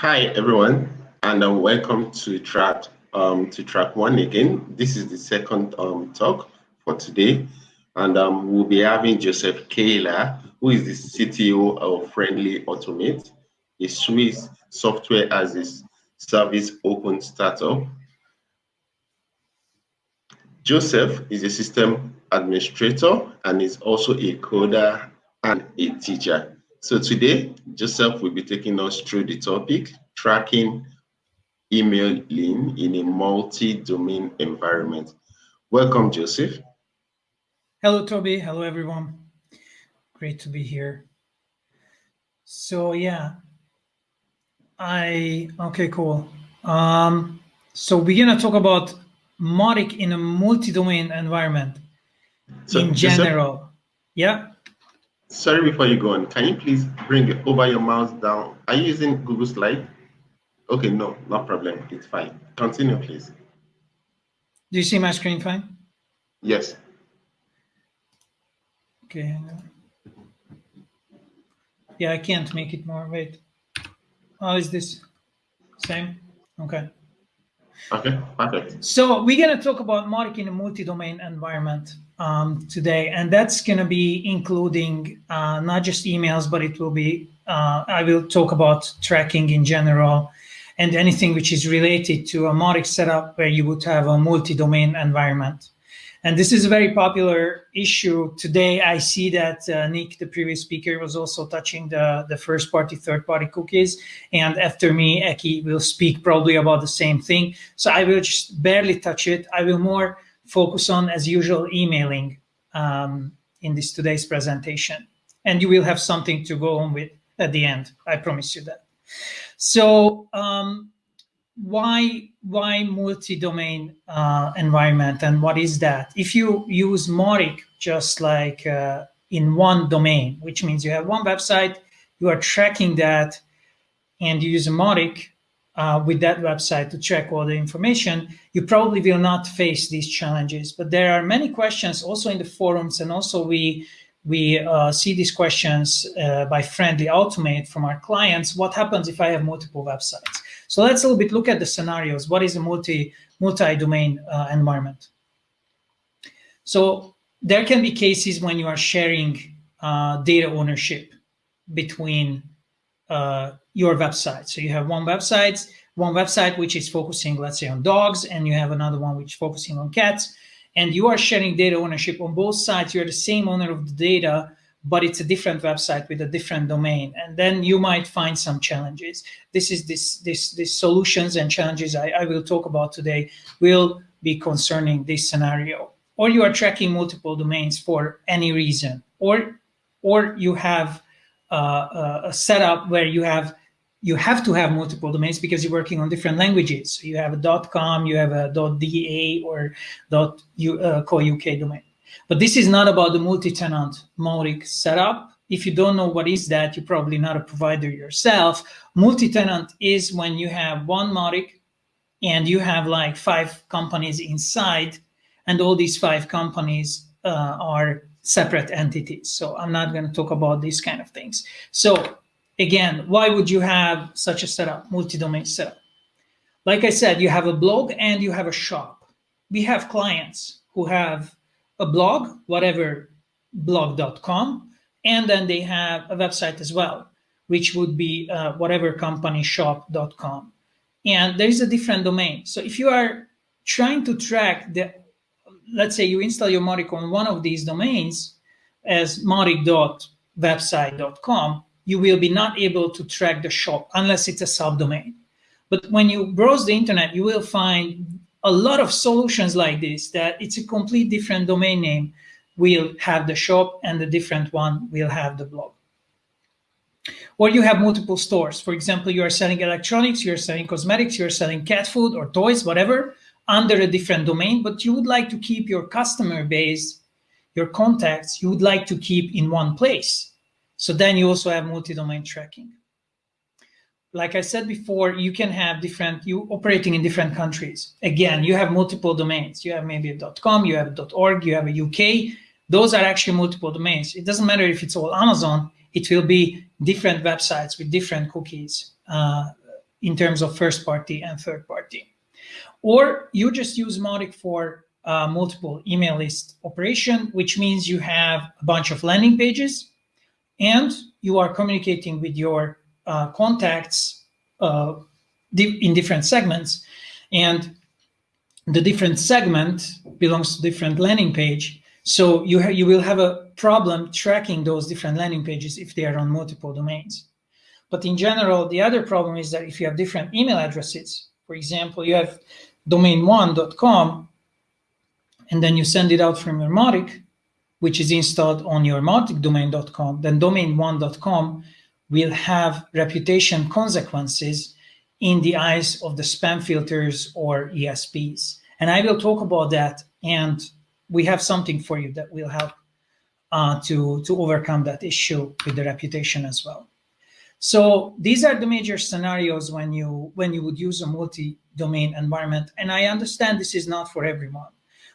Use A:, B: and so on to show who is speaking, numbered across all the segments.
A: Hi everyone, and uh, welcome to track um, to track one again. This is the second um, talk for today, and um, we'll be having Joseph Keller, who is the CTO of Friendly Automate, a Swiss software as a service open startup. Joseph is a system administrator and is also a coder and a teacher. So today, Joseph will be taking us through the topic, tracking emailing in a multi-domain environment. Welcome, Joseph.
B: Hello, Toby. Hello, everyone. Great to be here. So yeah, I, okay, cool. Um, so we're gonna talk about Mautic in a multi-domain environment so, in general. Joseph,
A: yeah. Sorry, before you go on, can you please bring it over your mouse down? Are you using Google Slide? Okay, no, no problem. It's fine. Continue, please.
B: Do you see my screen fine?
A: Yes.
B: Okay. Yeah, I can't make it more. Wait. How is this? Same? Okay.
A: Okay, perfect.
B: So we're going to talk about in a multi-domain environment um, today, and that's going to be including uh, not just emails, but it will be, uh, I will talk about tracking in general and anything which is related to a Mautic setup where you would have a multi-domain environment. And this is a very popular issue today. I see that uh, Nick, the previous speaker, was also touching the, the first party, third party cookies. And after me, Ekke will speak probably about the same thing. So I will just barely touch it. I will more focus on, as usual, emailing um, in this today's presentation. And you will have something to go on with at the end. I promise you that. So um, why why multi-domain uh, environment and what is that? If you use Mautic just like uh, in one domain, which means you have one website, you are tracking that, and you use a Mautic uh, with that website to track all the information, you probably will not face these challenges. But there are many questions also in the forums, and also we we uh, see these questions uh, by Friendly Automate from our clients. What happens if I have multiple websites? So let's a little bit look at the scenarios. What is a multi, multi-domain uh, environment? So there can be cases when you are sharing uh, data ownership between uh, your website. So you have one website, one website which is focusing, let's say, on dogs, and you have another one which is focusing on cats and you are sharing data ownership on both sides, you're the same owner of the data, but it's a different website with a different domain. And then you might find some challenges. This is this, this, this solutions and challenges I, I will talk about today will be concerning this scenario. Or you are tracking multiple domains for any reason, or, or you have uh, a setup where you have you have to have multiple domains because you're working on different languages. So you have a .com, you have a .da or uh, .co.uk domain. But this is not about the multi-tenant Mautic setup. If you don't know what is that, you're probably not a provider yourself. Multi-tenant is when you have one Mautic and you have like five companies inside and all these five companies uh, are separate entities. So I'm not going to talk about these kind of things. So Again, why would you have such a setup, multi-domain setup? Like I said, you have a blog and you have a shop. We have clients who have a blog, whatever blog.com, and then they have a website as well, which would be uh, whatever company shop.com. And there is a different domain. So if you are trying to track the, let's say you install your Mautic on one of these domains as mautic.website.com, you will be not able to track the shop unless it's a subdomain. But when you browse the internet, you will find a lot of solutions like this that it's a complete different domain name will have the shop and the different one will have the blog. Or you have multiple stores. For example, you are selling electronics, you're selling cosmetics, you're selling cat food or toys, whatever, under a different domain, but you would like to keep your customer base, your contacts, you would like to keep in one place. So then you also have multi-domain tracking. Like I said before, you can have different, you operating in different countries. Again, you have multiple domains. You have maybe a .com, you have a .org, you have a UK. Those are actually multiple domains. It doesn't matter if it's all Amazon, it will be different websites with different cookies uh, in terms of first party and third party. Or you just use Mautic for uh, multiple email list operation, which means you have a bunch of landing pages and you are communicating with your uh, contacts uh, in different segments. And the different segment belongs to different landing page. So you, you will have a problem tracking those different landing pages if they are on multiple domains. But in general, the other problem is that if you have different email addresses, for example, you have domain1.com, and then you send it out from your Mautic, which is installed on your mauticdomain.com, then domain1.com will have reputation consequences in the eyes of the spam filters or ESPs. And I will talk about that, and we have something for you that will help uh, to, to overcome that issue with the reputation as well. So these are the major scenarios when you when you would use a multi-domain environment. And I understand this is not for everyone.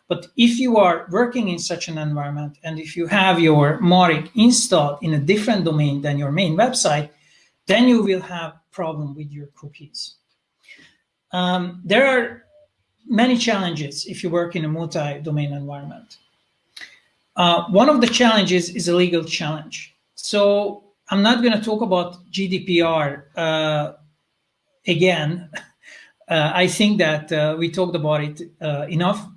B: But if you are working in such an environment and if you have your Mautic installed in a different domain than your main website, then you will have problem with your cookies. Um, there are many challenges if you work in a multi-domain environment. Uh, one of the challenges is a legal challenge. So I'm not going to talk about GDPR uh, again. Uh, I think that uh, we talked about it uh, enough,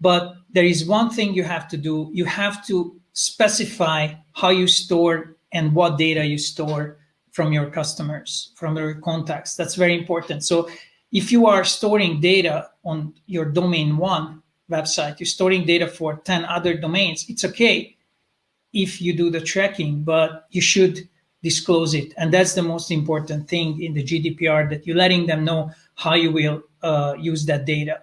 B: but there is one thing you have to do. You have to specify how you store and what data you store from your customers, from your contacts. That's very important. So if you are storing data on your domain one website, you're storing data for 10 other domains, it's okay if you do the tracking, but you should disclose it. And that's the most important thing in the GDPR that you're letting them know how you will uh, use that data.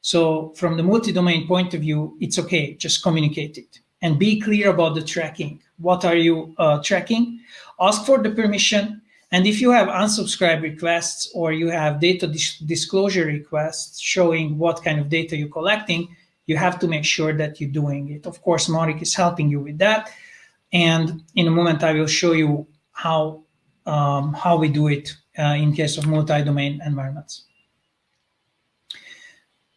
B: So from the multi-domain point of view, it's okay, just communicate it and be clear about the tracking. What are you uh, tracking? Ask for the permission. And if you have unsubscribe requests or you have data dis disclosure requests showing what kind of data you're collecting, you have to make sure that you're doing it. Of course, Mautic is helping you with that. And in a moment, I will show you how, um, how we do it uh, in case of multi-domain environments.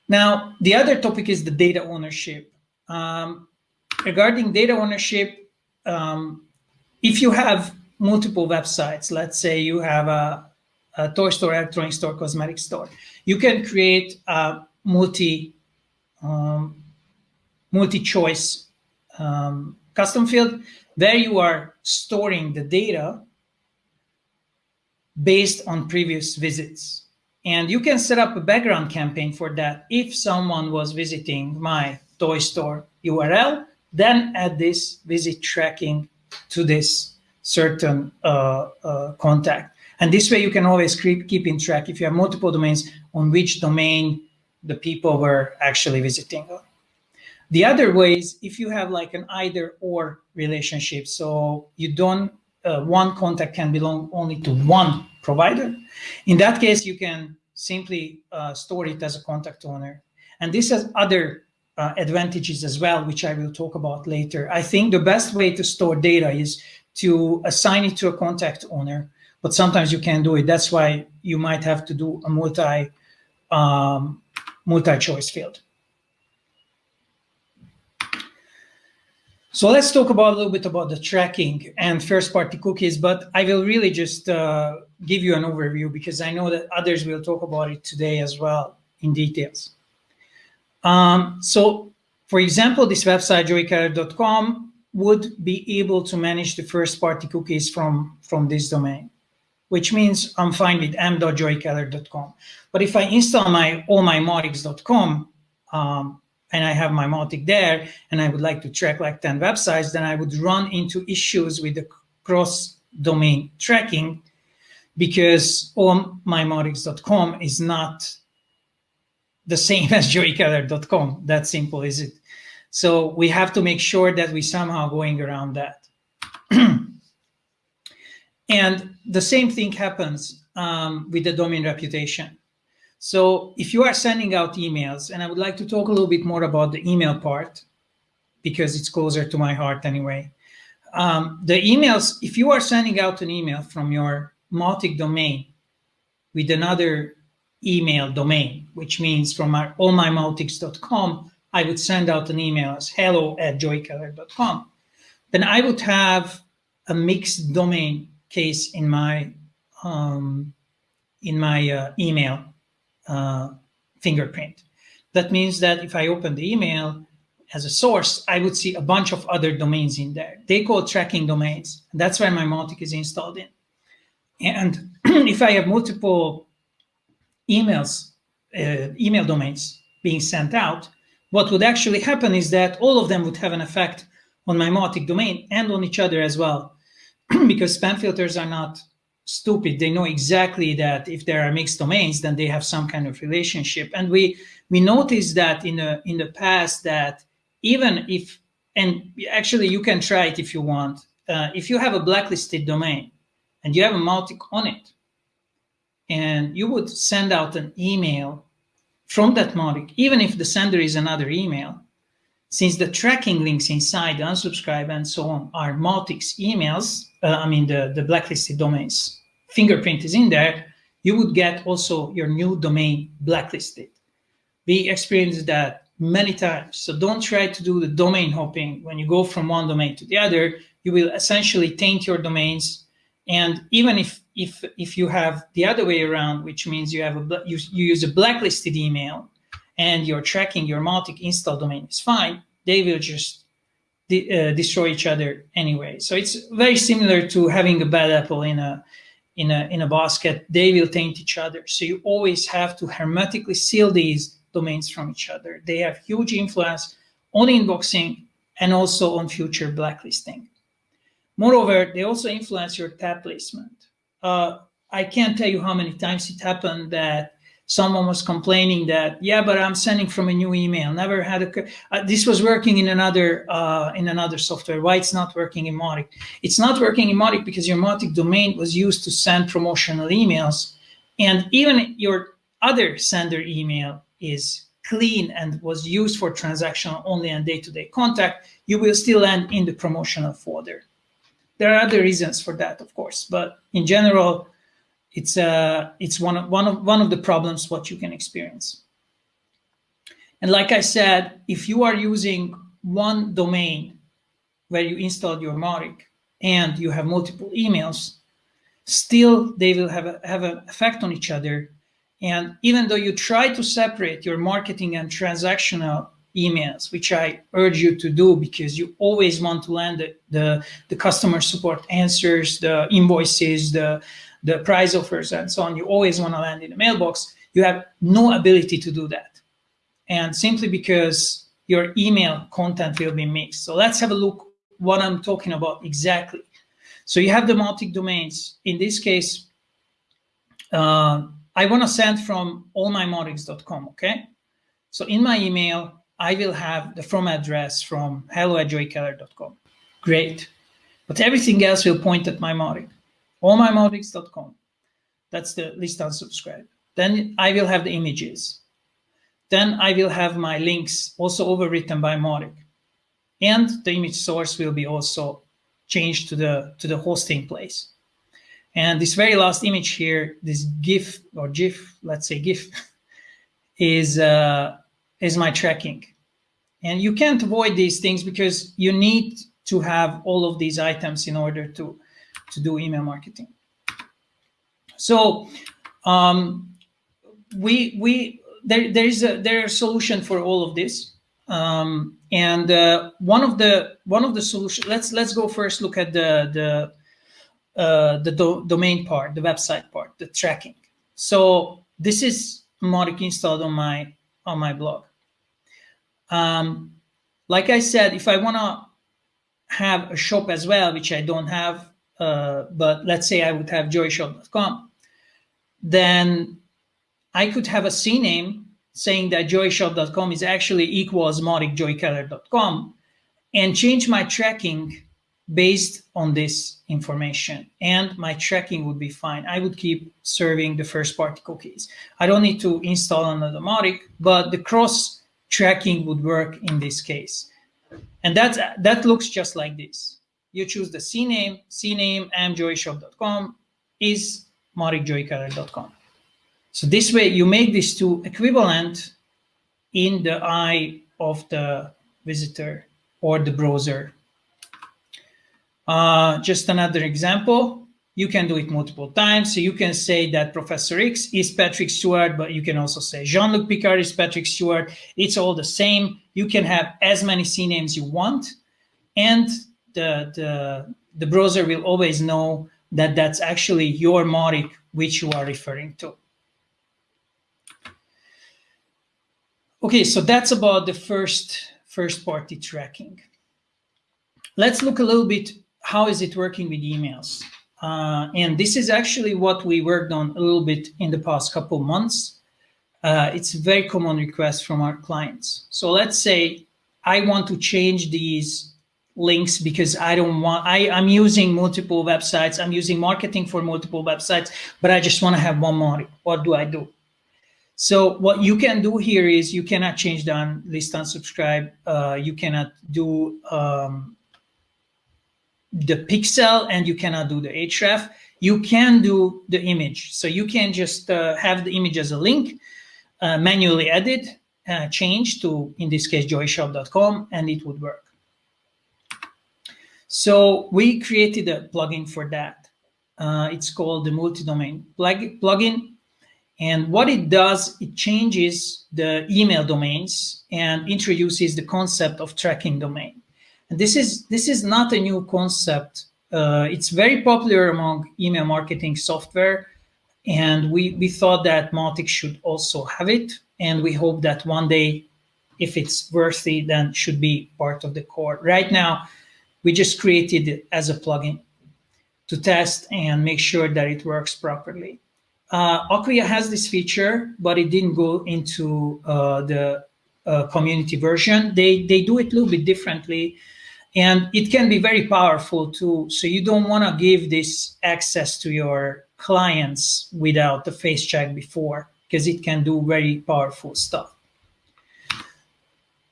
B: Now, the other topic is the data ownership. Um, regarding data ownership, um, if you have multiple websites, let's say you have a, a, toy store, electronic store, cosmetic store, you can create a multi um, multi-choice um, custom field There you are storing the data based on previous visits. And you can set up a background campaign for that. If someone was visiting my toy store URL, then add this visit tracking to this certain uh, uh, contact. And this way you can always keep, keep in track if you have multiple domains on which domain the people were actually visiting. The other way is if you have like an either or relationship. So you don't, uh, one contact can belong only to one provider. In that case, you can simply uh, store it as a contact owner. And this has other uh, advantages as well, which I will talk about later. I think the best way to store data is to assign it to a contact owner, but sometimes you can't do it. That's why you might have to do a multi um, multi-choice field. So let's talk about a little bit about the tracking and first-party cookies, but I will really just uh, give you an overview because I know that others will talk about it today as well in details. Um, so for example, this website, joeykeller.com, would be able to manage the first party cookies from, from this domain, which means I'm fine with m.joeykeller.com. But if I install my all my mautics.com um, and I have my Mautic there and I would like to track like 10 websites, then I would run into issues with the cross domain tracking because allmymautics.com is not the same as joeykeller.com. That simple is it. So we have to make sure that we somehow going around that. and the same thing happens um, with the domain reputation. So if you are sending out emails, and I would like to talk a little bit more about the email part, because it's closer to my heart anyway. Um, the emails, if you are sending out an email from your Mautic domain, with another email domain, which means from my allmymautics.com, I would send out an email as hello at joeykeller.com. Then I would have a mixed domain case in my um, in my uh, email uh, fingerprint. That means that if I open the email as a source, I would see a bunch of other domains in there. They call tracking domains. That's where my Mautic is installed in. And if I have multiple emails, uh, email domains being sent out, what would actually happen is that all of them would have an effect on my Mautic domain and on each other as well. because spam filters are not stupid. They know exactly that if there are mixed domains, then they have some kind of relationship. And we we noticed that in the in the past that even if and actually you can try it if you want. Uh, if you have a blacklisted domain and you have a Mautic on it, and you would send out an email from that Mautic, even if the sender is another email, since the tracking links inside unsubscribe and so on are Mautic's emails, uh, I mean the, the blacklisted domains fingerprint is in there, you would get also your new domain blacklisted. We experienced that many times. So don't try to do the domain hopping when you go from one domain to the other. You will essentially taint your domains. And even if if if you have the other way around, which means you have a you, you use a blacklisted email and you're tracking your Mautic install domain is fine, they will just de uh, destroy each other anyway. So it's very similar to having a bad apple in a in a in a basket. They will taint each other. So you always have to hermetically seal these domains from each other. They have huge influence on inboxing and also on future blacklisting. Moreover, they also influence your tab placement. Uh, I can't tell you how many times it happened that someone was complaining that, yeah, but I'm sending from a new email. Never had a, uh, this was working in another, uh, in another software. Why it's not working in Mautic? It's not working in Mautic because your Mautic domain was used to send promotional emails. And even your other sender email is clean and was used for transactional only and day-to-day -day contact, you will still end in the promotional folder. There are other reasons for that, of course, but in general, it's uh, it's one of one of one of the problems what you can experience. And like I said, if you are using one domain where you installed your Mautic and you have multiple emails, still they will have a, have an effect on each other and even though you try to separate your marketing and transactional emails, which I urge you to do because you always want to land the, the, the customer support answers, the invoices, the, the price offers, and so on. You always want to land in the mailbox. You have no ability to do that. And simply because your email content will be mixed. So let's have a look what I'm talking about exactly. So you have the multi-domains. In this case, uh, I want to send from allmymautics.com, okay? So in my email, I will have the from address from hello at joeykeller.com. Great. But everything else will point at my Mautic. Allmymautics.com. That's the list unsubscribe. Then I will have the images. Then I will have my links also overwritten by Mautic. And the image source will be also changed to the to the hosting place. And this very last image here, this GIF or GIF, let's say GIF, is uh, is my tracking. And you can't avoid these things because you need to have all of these items in order to, to do email marketing. So um, we we there there is a there is a solution for all of this. Um, and uh, one of the one of the solutions let's let's go first look at the the uh, the do domain part, the website part, the tracking. So this is Mautic installed on my on my blog. Um, like I said, if I want to have a shop as well, which I don't have, uh, but let's say I would have joyshop.com, then I could have a CNAME saying that joyshop.com is actually equals mauticjoykeller.com and change my tracking based on this information and my tracking would be fine. I would keep serving the first party cookies. I don't need to install another Mautic, but the cross tracking would work in this case. And that, that looks just like this. You choose the CNAME, CNAME amjoyshop.com is mauticjoykeller.com. So this way you make these two equivalent in the eye of the visitor or the browser. Uh, just another example. You can do it multiple times. So you can say that Professor X is Patrick Stewart, but you can also say Jean-Luc Picard is Patrick Stewart. It's all the same. You can have as many CNAMEs you want. And the, the, the browser will always know that that's actually your Mautic which you are referring to. Okay, so that's about the first first party tracking. Let's look a little bit, how is it working with emails? Uh, and this is actually what we worked on a little bit in the past couple months. Uh, it's a very common request from our clients. So let's say I want to change these links because I don't want, I, I'm using multiple websites, I'm using marketing for multiple websites, but I just want to have one more. What do I do? So what you can do here is you cannot change the list unsubscribe. Uh, you cannot do um, the pixel and you cannot do the href. You can do the image. So you can just uh, have the image as a link, uh, manually edit, uh, change to, in this case, joyshop.com, and it would work. So we created a plugin for that. Uh, it's called the multi-domain plugin. And what it does, it changes the email domains and introduces the concept of tracking domain. And this is, this is not a new concept. Uh, it's very popular among email marketing software. And we, we thought that Mautic should also have it. And we hope that one day, if it's worthy, then should be part of the core. Right now, we just created it as a plugin to test and make sure that it works properly. Uh, Acquia has this feature, but it didn't go into uh, the uh, community version. They, they do it a little bit differently and it can be very powerful too. So you don't want to give this access to your clients without the face check before because it can do very powerful stuff.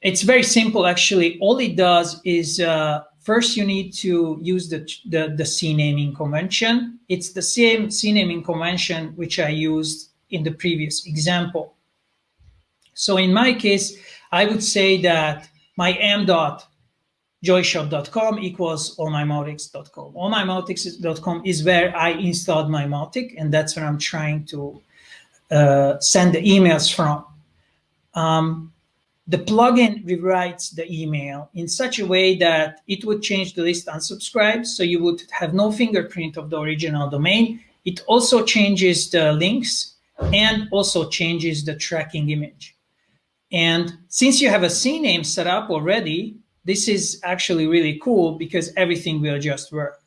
B: It's very simple, actually. All it does is uh, First, you need to use the, the, the C naming convention. It's the same C naming convention which I used in the previous example. So in my case, I would say that my m dot joyshop.com equals allmymautics.com. Allmymautics.com is where I installed my Mautic, and that's where I'm trying to uh, send the emails from. Um, the plugin rewrites the email in such a way that it would change the list unsubscribe. So you would have no fingerprint of the original domain. It also changes the links and also changes the tracking image. And since you have a CNAME set up already, this is actually really cool because everything will just work.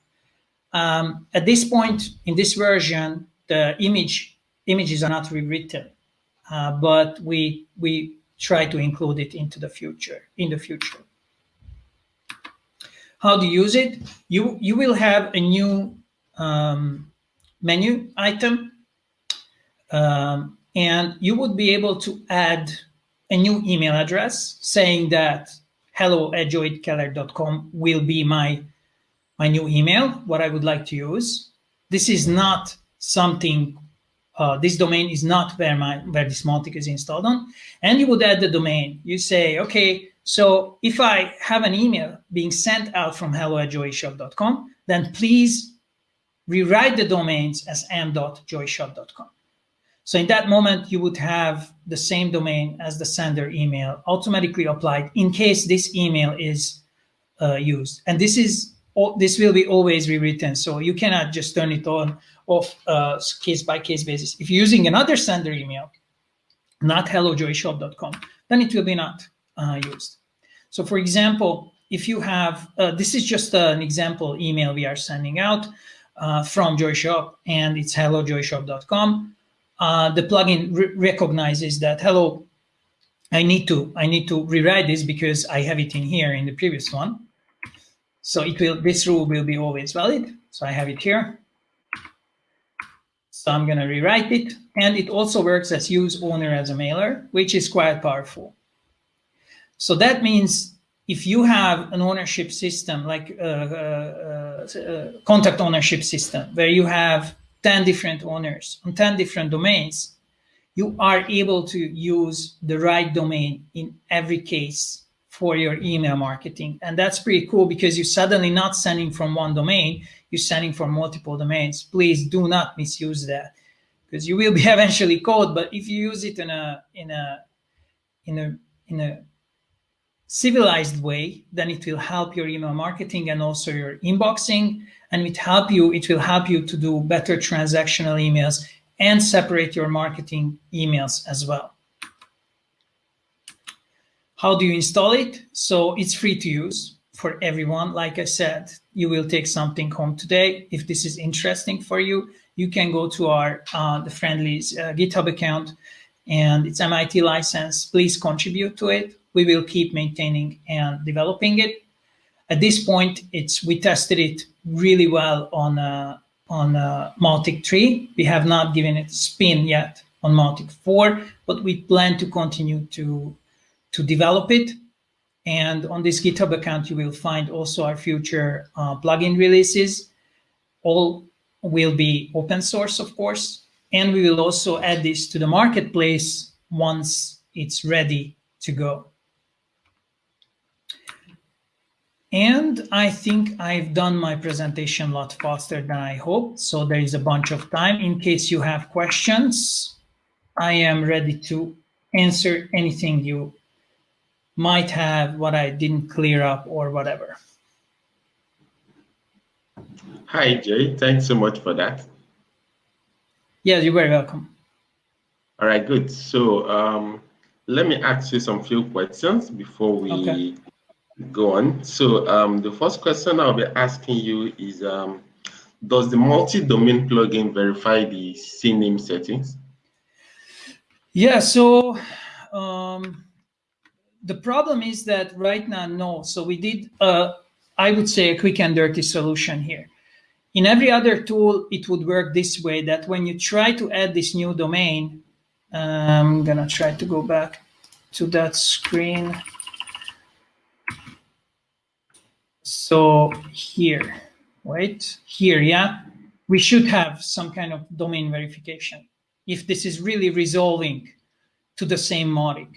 B: Um, at this point in this version, the image images are not rewritten, uh, but we we try to include it into the future, in the future. How to use it? You, you will have a new um, menu item um, and you would be able to add a new email address saying that hello at joeykeller.com will be my, my new email, what I would like to use. This is not something uh, this domain is not where my where this Mautic is installed on. And you would add the domain. You say, okay, so if I have an email being sent out from hello at joyshop.com, then please rewrite the domains as m.joyshop.com. So in that moment, you would have the same domain as the sender email automatically applied in case this email is uh, used. And this is this will be always rewritten. So you cannot just turn it on off uh, case by case basis. If you're using another sender email, not hellojoyshop.com, then it will be not uh, used. So for example, if you have, uh, this is just an example email we are sending out uh, from JoyShop and it's hellojoyshop.com. Uh, the plugin re recognizes that, hello, I need to I need to rewrite this because I have it in here in the previous one. So it will, this rule will be always valid. So I have it here. So I'm going to rewrite it. And it also works as use owner as a mailer, which is quite powerful. So that means if you have an ownership system, like a, uh, uh, contact ownership system, where you have 10 different owners on 10 different domains, you are able to use the right domain in every case for your email marketing. And that's pretty cool because you're suddenly not sending from one domain, you're sending from multiple domains. Please do not misuse that because you will be eventually caught. But if you use it in a in a in a in a civilized way, then it will help your email marketing and also your inboxing. And it help you, it will help you to do better transactional emails and separate your marketing emails as well. How do you install it? So it's free to use for everyone. Like I said, you will take something home today. If this is interesting for you, you can go to our uh, the Friendly's uh, GitHub account and it's MIT license. Please contribute to it we will keep maintaining and developing it. At this point, it's we tested it really well on uh, on uh, Mautic 3. We have not given it spin yet on Mautic 4, but we plan to continue to to develop it. And on this GitHub account, you will find also our future uh, plugin releases. All will be open source, of course. And we will also add this to the marketplace once it's ready to go. And I think I've done my presentation a lot faster than I hoped. So there is a bunch of time. In case you have questions, I am ready to answer anything you might have, what I didn't clear up or whatever.
A: Hi, Jay. Thanks so much for that.
B: Yeah, you're very welcome.
A: All right, good. So um, let me ask you some few questions before we okay go on. So um, the first question I'll be asking you is, um, does the multi-domain plugin verify the CNAME settings?
B: Yeah, so um, the problem is that right now, no. So we did, uh, I would say, a quick and dirty solution here. In every other tool, it would work this way, that when you try to add this new domain, I'm gonna try to go back to that screen. So here, right? Here, yeah, we should have some kind of domain verification. If this is really resolving to the same Mautic,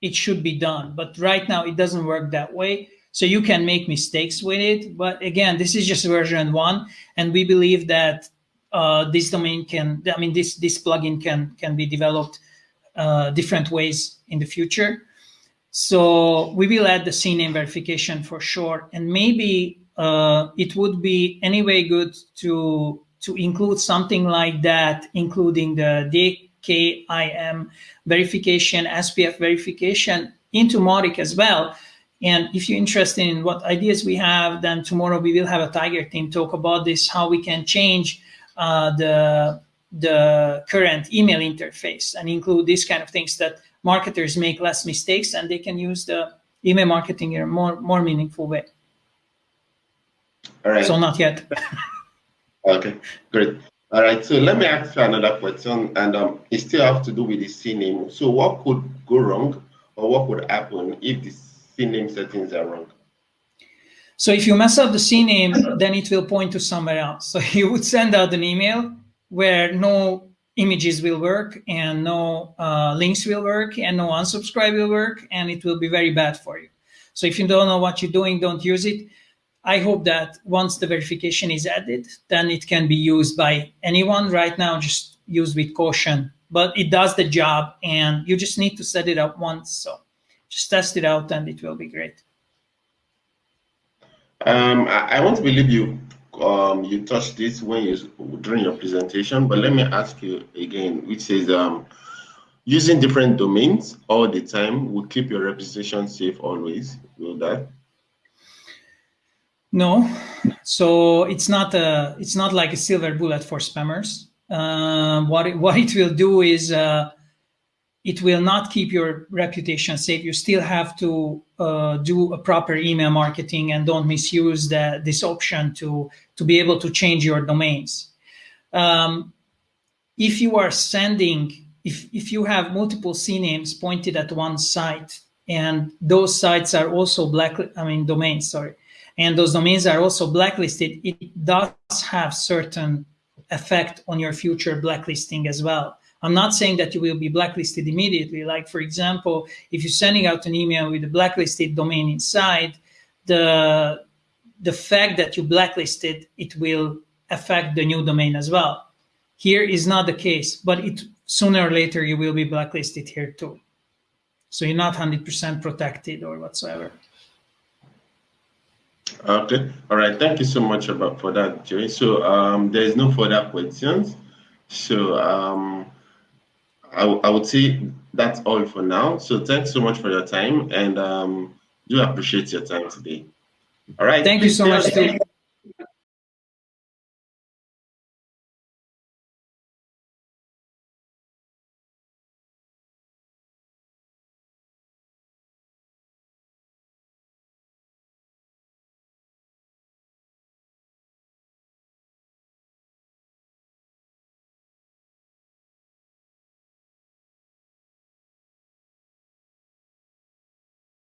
B: it should be done. But right now it doesn't work that way. So you can make mistakes with it. But again, this is just version one. And we believe that uh, this domain can, I mean, this, this plugin can, can be developed uh, different ways in the future. So we will add the CNAME verification for sure. And maybe uh, it would be anyway good to, to include something like that, including the DKIM verification, SPF verification into Mautic as well. And if you're interested in what ideas we have, then tomorrow we will have a Tiger team talk about this, how we can change uh, the, the current email interface and include these kind of things that marketers make less mistakes and they can use the email marketing in a more, more meaningful way.
A: All right.
B: So not yet.
A: okay, great. All right, so let me ask you another question, and um, it still have to do with the CNAME. So what could go wrong, or what would happen if the CNAME settings are wrong?
B: So if you mess up the CNAME, then it will point to somewhere else. So you would send out an email where no images will work and no uh, links will work and no unsubscribe will work and it will be very bad for you. So if you don't know what you're doing, don't use it. I hope that once the verification is added, then it can be used by anyone. Right now, just use with caution, but it does the job and you just need to set it up once. So just test it out and it will be great.
A: Um, I, I want to believe you um, you touched this when you during your presentation, but let me ask you again, which is um, using different domains all the time will keep your reputation safe always. Will that?
B: No, so it's not a it's not like a silver bullet for spammers. Uh, what it, what it will do is uh, it will not keep your reputation safe. You still have to uh, do a proper email marketing and don't misuse the, this option to, to be able to change your domains. Um, if you are sending, if, if you have multiple CNAMEs pointed at one site and those sites are also black, I mean domains, sorry, and those domains are also blacklisted, it does have certain effect on your future blacklisting as well I'm not saying that you will be blacklisted immediately. Like, for example, if you're sending out an email with a blacklisted domain inside, the, the fact that you blacklisted, it will affect the new domain as well. Here is not the case, but it sooner or later you will be blacklisted here too. So you're not 100% protected or whatsoever.
A: Okay. All right. Thank you so much about for that, Joey. So um, there is no further questions. So um, I, I would say that's all for now. So thanks so much for your time and um, do appreciate your time today. All right.
B: Thank you so much.